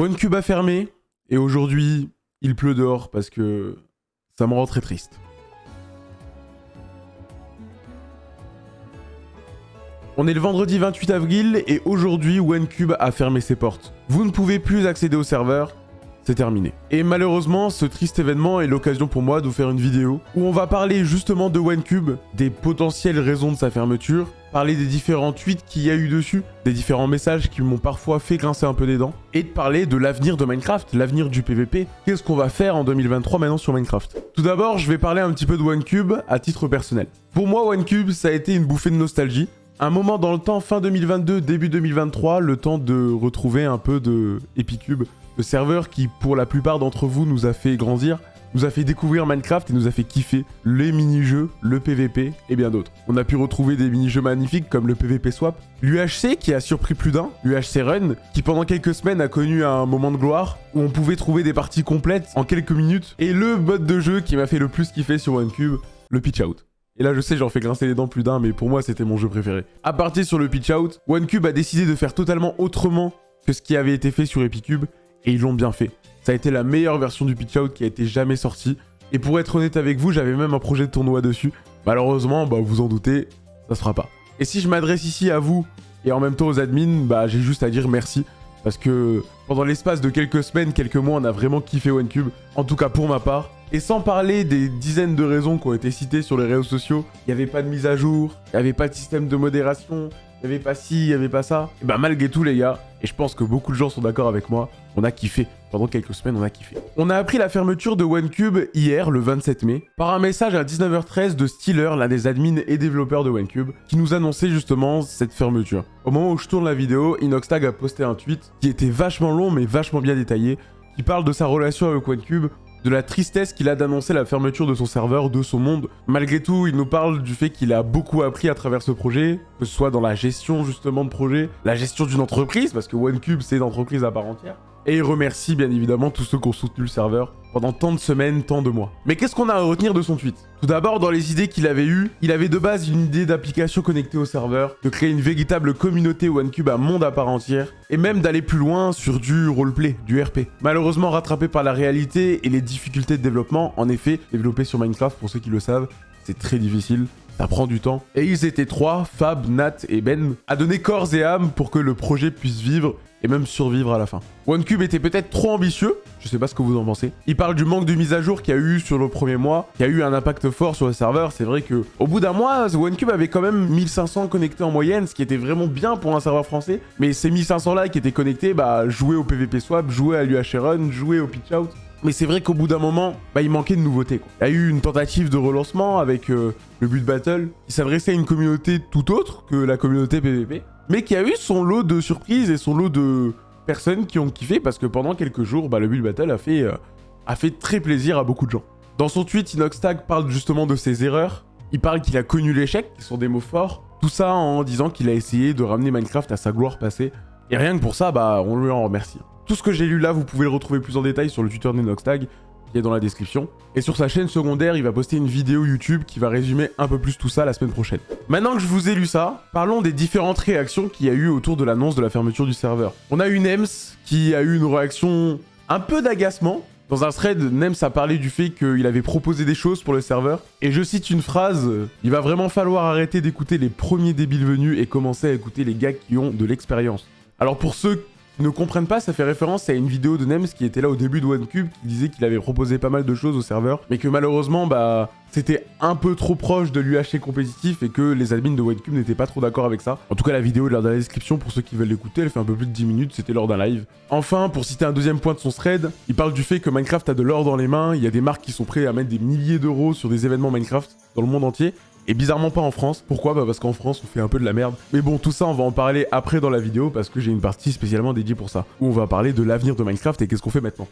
OneCube a fermé, et aujourd'hui, il pleut dehors parce que ça me rend très triste. On est le vendredi 28 avril et aujourd'hui OneCube a fermé ses portes. Vous ne pouvez plus accéder au serveur, terminé. Et malheureusement, ce triste événement est l'occasion pour moi de vous faire une vidéo où on va parler justement de OneCube, des potentielles raisons de sa fermeture, parler des différents tweets qu'il y a eu dessus, des différents messages qui m'ont parfois fait grincer un peu des dents, et de parler de l'avenir de Minecraft, l'avenir du PVP. Qu'est-ce qu'on va faire en 2023 maintenant sur Minecraft? Tout d'abord, je vais parler un petit peu de OneCube à titre personnel. Pour moi, OneCube, ça a été une bouffée de nostalgie. Un moment dans le temps, fin 2022, début 2023, le temps de retrouver un peu de Epicube, le serveur qui, pour la plupart d'entre vous, nous a fait grandir, nous a fait découvrir Minecraft et nous a fait kiffer les mini-jeux, le PVP et bien d'autres. On a pu retrouver des mini-jeux magnifiques comme le PVP Swap, l'UHC qui a surpris plus d'un, l'UHC Run, qui pendant quelques semaines a connu un moment de gloire où on pouvait trouver des parties complètes en quelques minutes, et le mode de jeu qui m'a fait le plus kiffer sur OneCube, le Pitch Out. Et là, je sais, j'en fais grincer les dents plus d'un, mais pour moi, c'était mon jeu préféré. À partir sur le Pitch Out, OneCube a décidé de faire totalement autrement que ce qui avait été fait sur Epicube, et ils l'ont bien fait. Ça a été la meilleure version du Pitch Out qui a été jamais sortie. Et pour être honnête avec vous, j'avais même un projet de tournoi dessus. Malheureusement, bah vous en doutez, ça se fera pas. Et si je m'adresse ici à vous, et en même temps aux admins, bah j'ai juste à dire merci. Parce que pendant l'espace de quelques semaines, quelques mois, on a vraiment kiffé OneCube. En tout cas pour ma part. Et sans parler des dizaines de raisons qui ont été citées sur les réseaux sociaux, il n'y avait pas de mise à jour, il n'y avait pas de système de modération, il n'y avait pas ci, il n'y avait pas ça. Et bah malgré tout les gars, et je pense que beaucoup de gens sont d'accord avec moi, on a kiffé. Pendant quelques semaines, on a kiffé. On a appris la fermeture de OneCube hier, le 27 mai, par un message à 19h13 de Steeler, l'un des admins et développeurs de OneCube, qui nous annonçait justement cette fermeture. Au moment où je tourne la vidéo, Inoxtag a posté un tweet qui était vachement long mais vachement bien détaillé, qui parle de sa relation avec OneCube, de la tristesse qu'il a d'annoncer la fermeture de son serveur, de son monde. Malgré tout, il nous parle du fait qu'il a beaucoup appris à travers ce projet, que ce soit dans la gestion justement de projet, la gestion d'une entreprise, parce que OneCube c'est une entreprise à part entière, et il remercie bien évidemment tous ceux qui ont soutenu le serveur pendant tant de semaines, tant de mois. Mais qu'est-ce qu'on a à retenir de son tweet? Tout d'abord, dans les idées qu'il avait eues, il avait de base une idée d'application connectée au serveur, de créer une véritable communauté OneCube à monde à part entière, et même d'aller plus loin sur du roleplay, du RP. Malheureusement rattrapé par la réalité et les difficultés de développement, en effet, développer sur Minecraft, pour ceux qui le savent, c'est très difficile. Ça prend du temps. Et ils étaient trois, Fab, Nat et Ben, à donner corps et âme pour que le projet puisse vivre et même survivre à la fin. OneCube était peut-être trop ambitieux, je sais pas ce que vous en pensez. Il parle du manque de mise à jour qu'il y a eu sur le premier mois, qui a eu un impact fort sur le serveur. C'est vrai que au bout d'un mois, OneCube avait quand même 1500 connectés en moyenne, ce qui était vraiment bien pour un serveur français. Mais ces 1500 là qui étaient connectés, bah jouaient au PvP Swap, jouaient à l'UH Run, jouaient au Pitch Out. Mais c'est vrai qu'au bout d'un moment, bah, il manquait de nouveautés. Il y a eu une tentative de relancement avec euh, le but battle qui s'adressait à une communauté tout autre que la communauté PvP mais qui a eu son lot de surprises et son lot de personnes qui ont kiffé parce que pendant quelques jours, bah, le Build Battle a fait, euh, a fait très plaisir à beaucoup de gens. Dans son tweet, Inoxtag parle justement de ses erreurs. Il parle qu'il a connu l'échec, qui sont des mots forts. Tout ça en disant qu'il a essayé de ramener Minecraft à sa gloire passée. Et rien que pour ça, bah, on lui en remercie. Tout ce que j'ai lu là, vous pouvez le retrouver plus en détail sur le Twitter d'Inoxtag qui est dans la description. Et sur sa chaîne secondaire, il va poster une vidéo YouTube qui va résumer un peu plus tout ça la semaine prochaine. Maintenant que je vous ai lu ça, parlons des différentes réactions qu'il y a eu autour de l'annonce de la fermeture du serveur. On a eu Nems qui a eu une réaction un peu d'agacement. Dans un thread, Nems a parlé du fait qu'il avait proposé des choses pour le serveur. Et je cite une phrase, il va vraiment falloir arrêter d'écouter les premiers débiles venus et commencer à écouter les gars qui ont de l'expérience. Alors pour ceux ne comprennent pas, ça fait référence à une vidéo de Nems qui était là au début de OneCube, qui disait qu'il avait proposé pas mal de choses au serveur, mais que malheureusement, bah, c'était un peu trop proche de l'UHC compétitif et que les admins de OneCube n'étaient pas trop d'accord avec ça. En tout cas, la vidéo est dans la description pour ceux qui veulent l'écouter, elle fait un peu plus de 10 minutes, c'était lors d'un live. Enfin, pour citer un deuxième point de son thread, il parle du fait que Minecraft a de l'or dans les mains, il y a des marques qui sont prêtes à mettre des milliers d'euros sur des événements Minecraft dans le monde entier, et bizarrement pas en France. Pourquoi Bah parce qu'en France on fait un peu de la merde. Mais bon tout ça on va en parler après dans la vidéo parce que j'ai une partie spécialement dédiée pour ça. Où on va parler de l'avenir de Minecraft et qu'est-ce qu'on fait maintenant.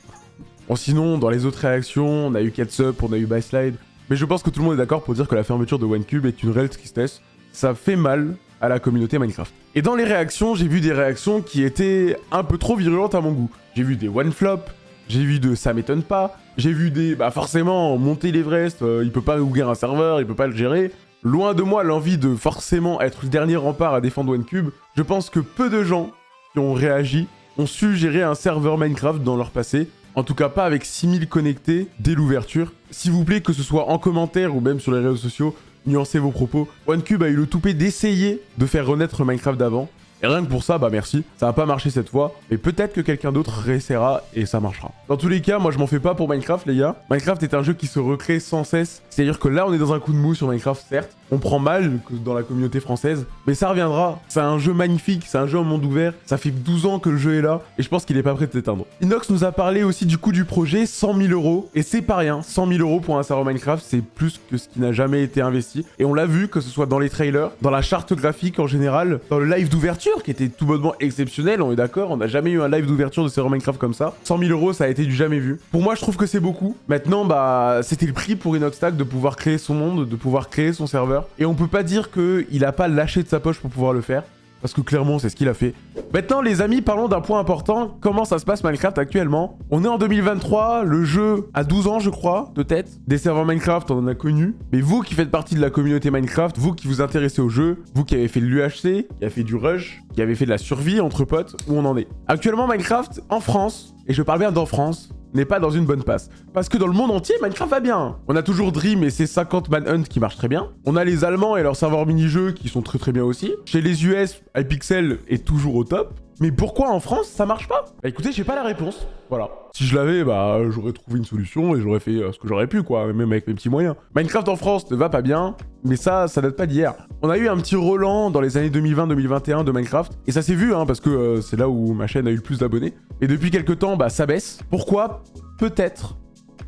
Bon sinon dans les autres réactions on a eu Catsup, on a eu Byslide. Mais je pense que tout le monde est d'accord pour dire que la fermeture de OneCube est une réelle tristesse. Ça fait mal à la communauté Minecraft. Et dans les réactions, j'ai vu des réactions qui étaient un peu trop virulentes à mon goût. J'ai vu des one-flop, j'ai vu de ça m'étonne pas, j'ai vu des bah forcément monter l'Everest, euh, il peut pas ouvrir un serveur, il peut pas le gérer. Loin de moi l'envie de forcément être le dernier rempart à défendre OneCube, je pense que peu de gens qui ont réagi ont su gérer un serveur Minecraft dans leur passé. En tout cas, pas avec 6000 connectés dès l'ouverture. S'il vous plaît, que ce soit en commentaire ou même sur les réseaux sociaux, nuancez vos propos. OneCube a eu le toupet d'essayer de faire renaître Minecraft d'avant. Et rien que pour ça, bah merci. Ça n'a pas marché cette fois, mais peut-être que quelqu'un d'autre réessayera et ça marchera. Dans tous les cas, moi je m'en fais pas pour Minecraft les gars. Minecraft est un jeu qui se recrée sans cesse. C'est-à-dire que là on est dans un coup de mou sur Minecraft certes, on prend mal dans la communauté française, mais ça reviendra. C'est un jeu magnifique, c'est un jeu en monde ouvert. Ça fait 12 ans que le jeu est là, et je pense qu'il est pas prêt de s'éteindre. Inox nous a parlé aussi du coût du projet, 100 000 euros. Et c'est pas rien, 100 000 euros pour un serveur Minecraft, c'est plus que ce qui n'a jamais été investi. Et on l'a vu, que ce soit dans les trailers, dans la charte graphique en général, dans le live d'ouverture, qui était tout bonnement exceptionnel, on est d'accord, on n'a jamais eu un live d'ouverture de serveur Minecraft comme ça. 100 000 euros, ça a été du jamais vu. Pour moi, je trouve que c'est beaucoup. Maintenant, bah, c'était le prix pour Inoxtag de pouvoir créer son monde, de pouvoir créer son serveur. Et on peut pas dire qu'il a pas lâché de sa poche pour pouvoir le faire. Parce que clairement, c'est ce qu'il a fait. Maintenant, les amis, parlons d'un point important. Comment ça se passe Minecraft actuellement? On est en 2023, le jeu a 12 ans, je crois, de tête. Des serveurs Minecraft, on en a connu. Mais vous qui faites partie de la communauté Minecraft, vous qui vous intéressez au jeu, vous qui avez fait de l'UHC, qui avez fait du rush, qui avez fait de la survie entre potes, où on en est? Actuellement, Minecraft, en France, et je parle bien d'en France, n'est pas dans une bonne passe. Parce que dans le monde entier, Minecraft va bien. On a toujours Dream et ses 50 Manhunt qui marchent très bien. On a les Allemands et leurs serveurs mini-jeux qui sont très très bien aussi. Chez les US, Hypixel est toujours au top. Mais pourquoi en France, ça marche pas Bah écoutez, j'ai pas la réponse. Voilà. Si je l'avais, bah j'aurais trouvé une solution et j'aurais fait euh, ce que j'aurais pu, quoi, même avec mes petits moyens. Minecraft en France ne va pas bien, mais ça, ça date pas d'hier. On a eu un petit Roland dans les années 2020-2021 de Minecraft, et ça s'est vu, hein, parce que euh, c'est là où ma chaîne a eu le plus d'abonnés. Et depuis quelques temps, bah ça baisse. Pourquoi? Peut-être,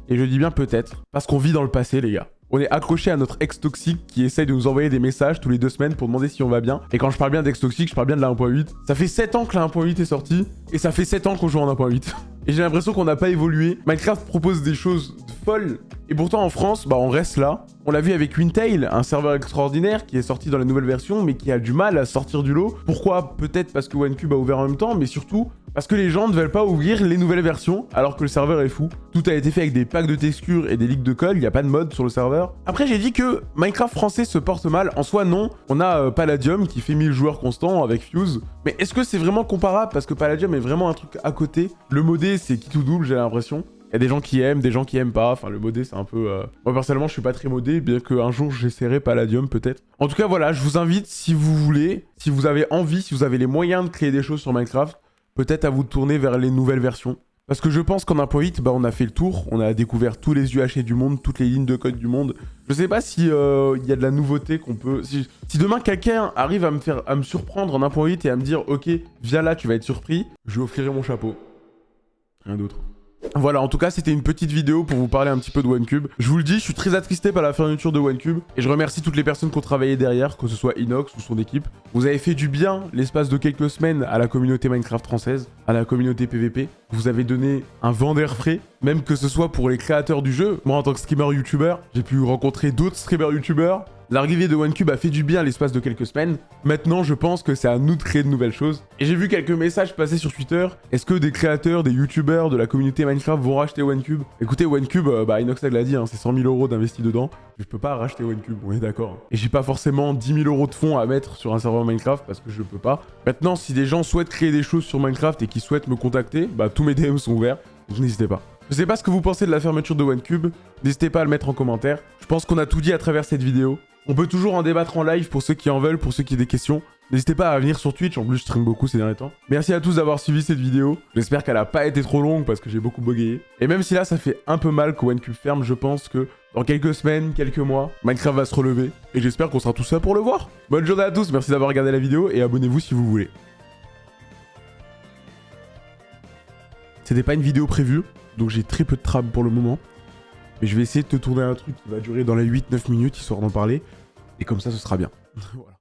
et je dis bien peut-être, parce qu'on vit dans le passé, les gars on est accroché à notre ex toxique qui essaye de nous envoyer des messages tous les deux semaines pour demander si on va bien. Et quand je parle bien d'ex toxique, je parle bien de la 1.8. Ça fait 7 ans que la 1.8 est sortie et ça fait 7 ans qu'on joue en 1.8. Et j'ai l'impression qu'on n'a pas évolué. Minecraft propose des choses folles. Et pourtant en France, bah on reste là. On l'a vu avec Wintail, un serveur extraordinaire qui est sorti dans la nouvelle version mais qui a du mal à sortir du lot. Pourquoi? Peut-être parce que OneCube a ouvert en même temps, mais surtout parce que les gens ne veulent pas ouvrir les nouvelles versions alors que le serveur est fou. Tout a été fait avec des packs de textures et des ligues de code, il n'y a pas de mode sur le serveur. Après j'ai dit que Minecraft français se porte mal, en soi non. On a euh, Palladium qui fait 1000 joueurs constants avec Fuse. Mais est-ce que c'est vraiment comparable? Parce que Palladium est vraiment un truc à côté. Le modé c'est qui tout double j'ai l'impression. Il y a des gens qui aiment, des gens qui aiment pas. Enfin, le modé, c'est un peu... Euh, moi, personnellement, je suis pas très modé, bien qu'un jour, j'essaierai Palladium, peut-être. En tout cas, voilà, je vous invite, si vous voulez, si vous avez envie, si vous avez les moyens de créer des choses sur Minecraft, peut-être à vous tourner vers les nouvelles versions. Parce que je pense qu'en 1.8, bah, on a fait le tour, on a découvert tous les UHC du monde, toutes les lignes de code du monde. Je sais pas si euh, il y a de la nouveauté qu'on peut... Si, demain quelqu'un arrive à me faire à me surprendre en 1.8 et à me dire « Ok, viens là, tu vas être surpris », je lui offrirai mon chapeau. Rien d'autre. Voilà, en tout cas, c'était une petite vidéo pour vous parler un petit peu de OneCube. Je vous le dis, je suis très attristé par la fermeture de OneCube. Et je remercie toutes les personnes qui ont travaillé derrière, que ce soit Inox ou son équipe. Vous avez fait du bien l'espace de quelques semaines à la communauté Minecraft française, à la communauté PVP. Vous avez donné un vent d'air frais, même que ce soit pour les créateurs du jeu. Moi, en tant que streamer YouTuber, j'ai pu rencontrer d'autres streamers YouTubers, L'arrivée de OneCube a fait du bien l'espace de quelques semaines. Maintenant, je pense que c'est à nous de créer de nouvelles choses. Et j'ai vu quelques messages passer sur Twitter. Est-ce que des créateurs, des youtubeurs de la communauté Minecraft vont racheter OneCube Écoutez, OneCube, euh, bah l'a dit, hein, c'est 100 000 euros d'investi dedans. Je peux pas racheter OneCube, on est d'accord. Et j'ai pas forcément 10 000 euros de fonds à mettre sur un serveur Minecraft parce que je peux pas. Maintenant, si des gens souhaitent créer des choses sur Minecraft et qui souhaitent me contacter, bah tous mes DM sont ouverts. Donc n'hésitez pas. Je sais pas ce que vous pensez de la fermeture de OneCube. N'hésitez pas à le mettre en commentaire. Je pense qu'on a tout dit à travers cette vidéo. On peut toujours en débattre en live pour ceux qui en veulent, pour ceux qui ont des questions. N'hésitez pas à venir sur Twitch, en plus je stream beaucoup ces derniers temps. Merci à tous d'avoir suivi cette vidéo. J'espère qu'elle a pas été trop longue parce que j'ai beaucoup bugayé. Et même si là ça fait un peu mal que OneCube ferme, je pense que dans quelques semaines, quelques mois, Minecraft va se relever. Et j'espère qu'on sera tous là pour le voir. Bonne journée à tous, merci d'avoir regardé la vidéo et abonnez-vous si vous voulez. C'était pas une vidéo prévue, donc j'ai très peu de trame pour le moment. Mais je vais essayer de te tourner un truc qui va durer dans les 8-9 minutes, histoire d'en parler. Et comme ça, ce sera bien. voilà.